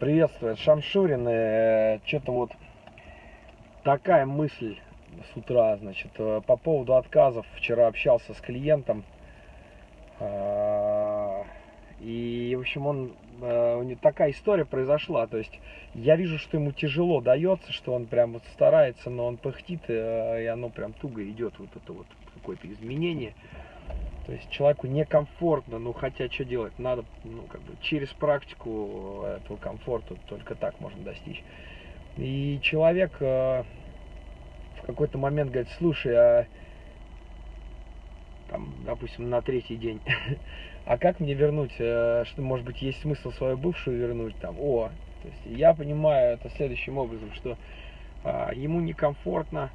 Приветствует Шамшурин. Э, Что-то вот такая мысль с утра, значит, э, по поводу отказов. Вчера общался с клиентом. И, в общем, он, э, у него такая история произошла. То есть я вижу, что ему тяжело дается, что он прям вот старается, но он пыхтит, и оно прям туго идет, вот это вот какое-то изменение. То есть человеку некомфортно, ну хотя что делать, надо ну, как бы через практику этого комфорта только так можно достичь. И человек э, в какой-то момент говорит, слушай, а там, допустим, на третий день, а как мне вернуть, э, что, может быть, есть смысл свою бывшую вернуть, там, о, то есть я понимаю это следующим образом, что э, ему некомфортно,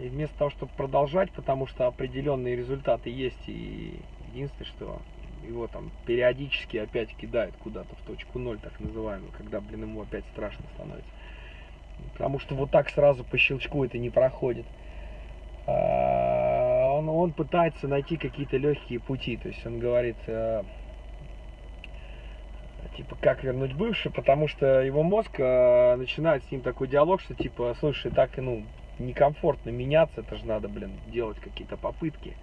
и вместо того, чтобы продолжать, потому что определенные результаты есть, и единственное, что его там периодически опять кидает куда-то в точку ноль, так называемую, когда, блин, ему опять страшно становится. Потому что вот так сразу по щелчку это не проходит. А, он, он пытается найти какие-то легкие пути, то есть он говорит, э, типа, как вернуть бывший, потому что его мозг э, начинает с ним такой диалог, что типа, слушай, так, ну, некомфортно меняться, это же надо, блин, делать какие-то попытки.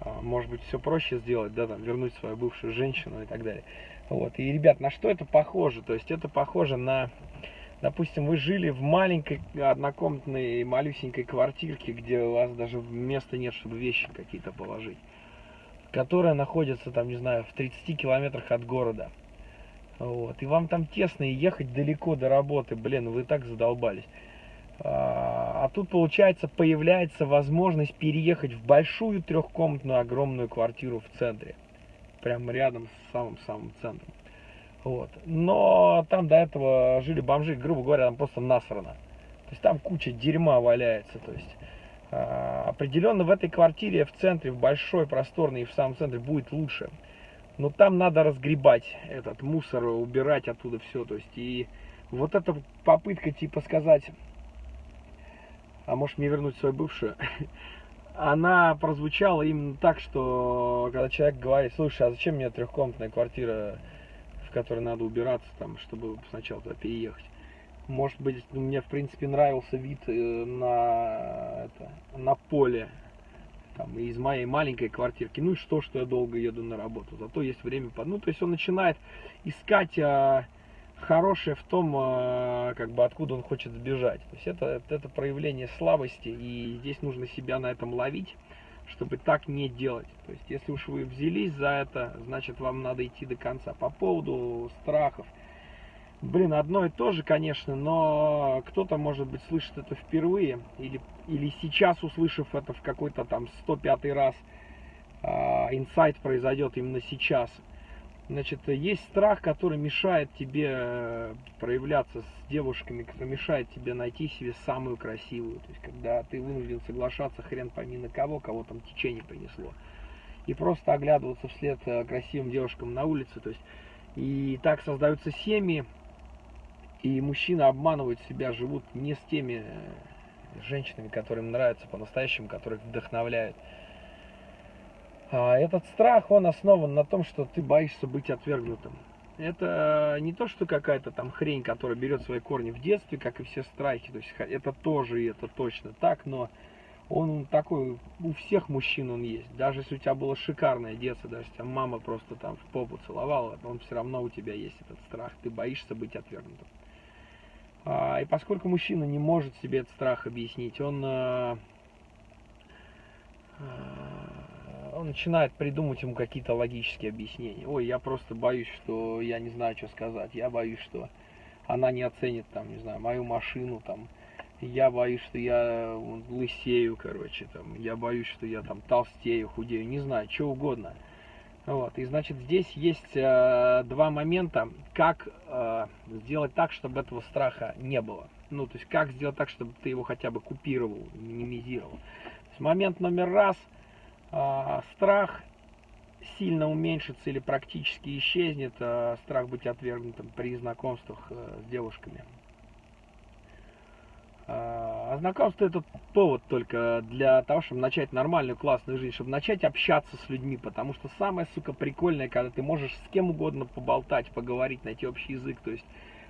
А, может быть, все проще сделать, да, там, вернуть свою бывшую женщину и так далее. Вот. И, ребят, на что это похоже? То есть это похоже на, допустим, вы жили в маленькой однокомнатной малюсенькой квартирке, где у вас даже места нет, чтобы вещи какие-то положить, которая находится, там, не знаю, в 30 километрах от города. Вот. И вам там тесно и ехать далеко до работы, блин, вы так задолбались. А, тут, получается, появляется возможность переехать в большую трехкомнатную огромную квартиру в центре. Прямо рядом с самым-самым центром. Вот. Но там до этого жили бомжи, грубо говоря, там просто насрано. То есть там куча дерьма валяется. То есть а, определенно в этой квартире в центре, в большой, просторной и в самом центре будет лучше. Но там надо разгребать этот мусор, убирать оттуда все. То есть и вот эта попытка типа сказать а может мне вернуть свою бывшую, она прозвучала именно так, что когда человек говорит, слушай, а зачем мне трехкомнатная квартира, в которой надо убираться, там, чтобы сначала туда переехать. Может быть, мне в принципе нравился вид э, на, это, на поле там, из моей маленькой квартирки. Ну и что, что я долго еду на работу. Зато есть время. Под... Ну, то есть он начинает искать а, хорошее в том, а, как бы откуда он хочет сбежать. То есть это, это проявление слабости, и здесь нужно себя на этом ловить, чтобы так не делать. То есть если уж вы взялись за это, значит вам надо идти до конца. По поводу страхов. Блин, одно и то же, конечно, но кто-то, может быть, слышит это впервые, или, или сейчас, услышав это в какой-то там 105 раз, инсайт произойдет именно сейчас – Значит, есть страх, который мешает тебе э, проявляться с девушками, который мешает тебе найти себе самую красивую. То есть, когда ты вынужден соглашаться хрен пойми на кого, кого там течение принесло. И просто оглядываться вслед э, красивым девушкам на улице. То есть, и так создаются семьи, и мужчины обманывают себя, живут не с теми э, женщинами, которым нравятся по-настоящему, которых вдохновляют. А этот страх, он основан на том, что ты боишься быть отвергнутым. Это не то, что какая-то там хрень, которая берет свои корни в детстве, как и все страхи. То есть это тоже, и это точно так, но он такой, у всех мужчин он есть. Даже если у тебя было шикарное детство, даже если мама просто там в попу целовала, он все равно у тебя есть этот страх. Ты боишься быть отвергнутым. А, и поскольку мужчина не может себе этот страх объяснить, он а, а, он начинает придумывать ему какие-то логические объяснения. Ой, я просто боюсь, что я не знаю, что сказать. Я боюсь, что она не оценит, там, не знаю, мою машину, там. Я боюсь, что я лысею, короче, там. Я боюсь, что я там толстею, худею, не знаю, что угодно. Вот, и значит, здесь есть э, два момента, как э, сделать так, чтобы этого страха не было. Ну, то есть, как сделать так, чтобы ты его хотя бы купировал, минимизировал. То есть, момент номер раз – страх сильно уменьшится или практически исчезнет, а, страх быть отвергнутым при знакомствах э, с девушками. А знакомство это повод только для того, чтобы начать нормальную классную жизнь, чтобы начать общаться с людьми, потому что самое, сука, прикольное, когда ты можешь с кем угодно поболтать, поговорить, найти общий язык, то есть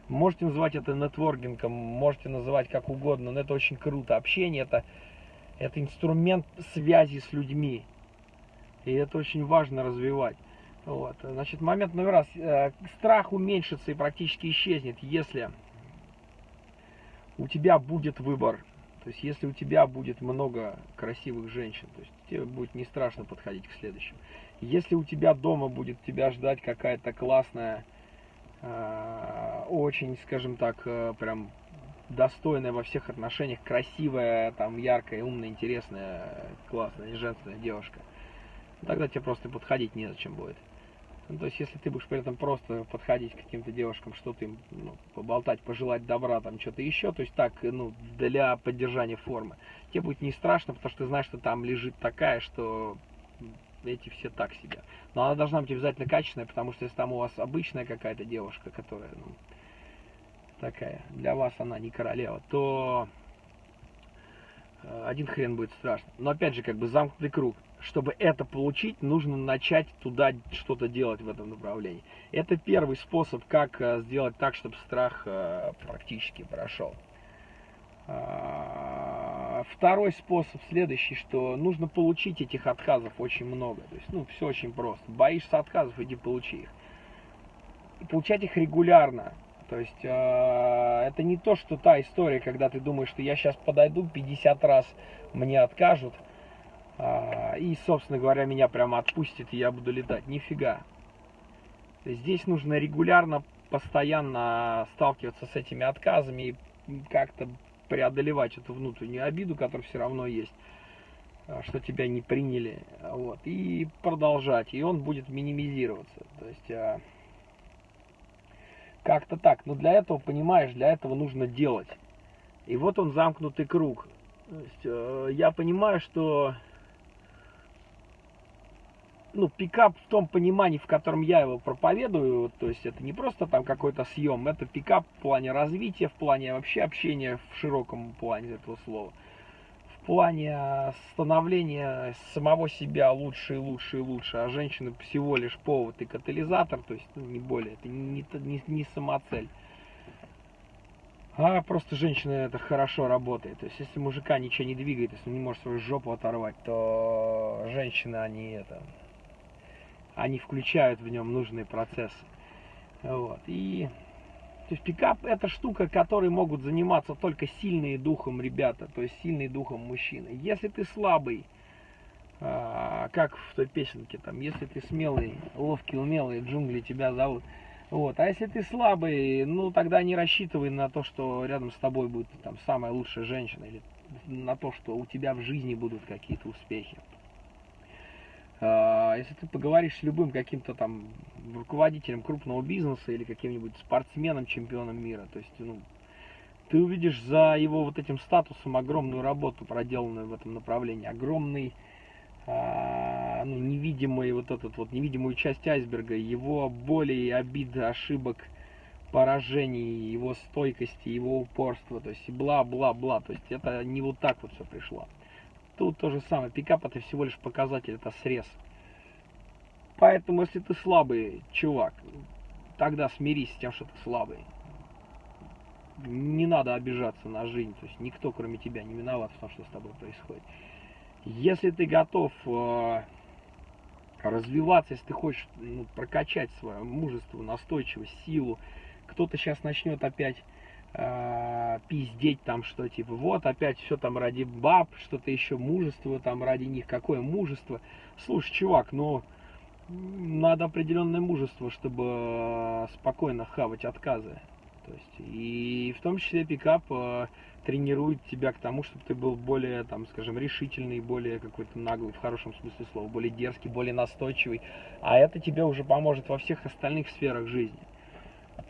можете называть это нетворкингом, можете называть как угодно, но это очень круто. Общение это, это инструмент связи с людьми, и это очень важно развивать. Вот. Значит, момент номер раз. Э, страх уменьшится и практически исчезнет, если у тебя будет выбор. То есть, если у тебя будет много красивых женщин, то есть тебе будет не страшно подходить к следующим. Если у тебя дома будет тебя ждать какая-то классная, э, очень, скажем так, э, прям достойная во всех отношениях, красивая, там, яркая, умная, интересная, классная, женственная девушка, тогда тебе просто подходить незачем будет. Ну, то есть, если ты будешь при этом просто подходить к каким-то девушкам, что-то им ну, поболтать, пожелать добра, там что-то еще, то есть так, ну, для поддержания формы, тебе будет не страшно, потому что ты знаешь, что там лежит такая, что эти все так себе. Но она должна быть обязательно качественная, потому что если там у вас обычная какая-то девушка, которая, ну, такая, для вас она не королева, то э, один хрен будет страшно. Но опять же, как бы замкнутый круг чтобы это получить, нужно начать туда что-то делать в этом направлении. Это первый способ, как э, сделать так, чтобы страх э, практически прошел. А, второй способ следующий, что нужно получить этих отказов очень много. То есть, ну, все очень просто. Боишься отказов, иди получи их. И получать их регулярно. То есть, э, это не то, что та история, когда ты думаешь, что я сейчас подойду, 50 раз мне откажут – а, и, собственно говоря, меня прямо отпустит, и я буду летать. Нифига. Здесь нужно регулярно, постоянно сталкиваться с этими отказами и как-то преодолевать эту внутреннюю обиду, которая все равно есть, а, что тебя не приняли, вот, и продолжать, и он будет минимизироваться, то есть а, как-то так, но для этого, понимаешь, для этого нужно делать, и вот он замкнутый круг, есть я понимаю, что ну, пикап в том понимании, в котором я его проповедую, то есть это не просто там какой-то съем, это пикап в плане развития, в плане вообще общения в широком плане этого слова. В плане становления самого себя лучше и лучше и лучше, а женщина всего лишь повод и катализатор, то есть ну, не более, это не, не, не самоцель. А просто женщина это хорошо работает. То есть если мужика ничего не двигает, если он не может свою жопу оторвать, то женщина они это они включают в нем нужные процессы. Вот. И то есть пикап это штука, которой могут заниматься только сильные духом ребята, то есть сильные духом мужчины. Если ты слабый, а, как в той песенке, там, если ты смелый, ловкий, умелый, джунгли тебя зовут. Вот. А если ты слабый, ну тогда не рассчитывай на то, что рядом с тобой будет там самая лучшая женщина, или на то, что у тебя в жизни будут какие-то успехи. А, если ты поговоришь с любым каким-то там руководителем крупного бизнеса или каким-нибудь спортсменом, чемпионом мира, то есть, ну, ты увидишь за его вот этим статусом огромную работу, проделанную в этом направлении, огромный, а, ну, невидимый вот этот вот, невидимую часть айсберга, его боли, обиды, ошибок, поражений, его стойкости, его упорства, то есть бла-бла-бла, то есть это не вот так вот все пришло. Тут то же самое. Пикап это всего лишь показатель, это срез. Поэтому, если ты слабый чувак, тогда смирись с тем, что ты слабый. Не надо обижаться на жизнь. То есть никто, кроме тебя, не виноват в том, что с тобой происходит. Если ты готов э, развиваться, если ты хочешь ну, прокачать свое мужество, настойчивость, силу, кто-то сейчас начнет опять э, пиздеть там, что типа вот опять все там ради баб, что-то еще мужество там ради них, какое мужество. Слушай, чувак, ну надо определенное мужество, чтобы э, спокойно хавать отказы. То есть, и в том числе пикап э, тренирует тебя к тому, чтобы ты был более, там, скажем, решительный, более какой-то наглый, в хорошем смысле слова, более дерзкий, более настойчивый. А это тебе уже поможет во всех остальных сферах жизни.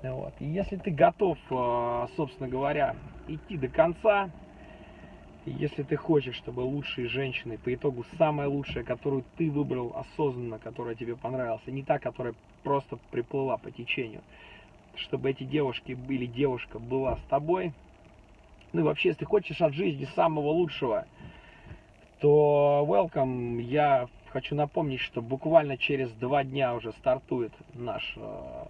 Вот. И если ты готов, э, собственно говоря, идти до конца, если ты хочешь, чтобы лучшие женщины, по итогу самая лучшая, которую ты выбрал осознанно, которая тебе понравилась, а не та, которая просто приплыла по течению, чтобы эти девушки или девушка была с тобой, Ну и вообще, если хочешь от жизни самого лучшего, то welcome. Я хочу напомнить, что буквально через два дня уже стартует наш э,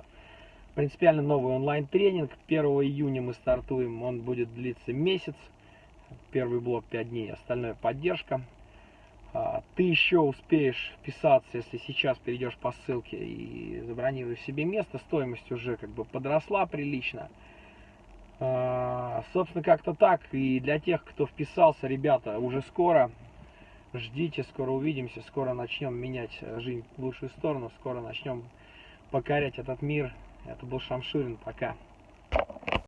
принципиально новый онлайн-тренинг. 1 июня мы стартуем, он будет длиться месяц. Первый блок 5 дней, остальное поддержка. А, ты еще успеешь вписаться, если сейчас перейдешь по ссылке и забронируешь себе место. Стоимость уже как бы подросла прилично. А, собственно, как-то так. И для тех, кто вписался, ребята, уже скоро. Ждите, скоро увидимся, скоро начнем менять жизнь в лучшую сторону, скоро начнем покорять этот мир. Это был Шамшурин, пока.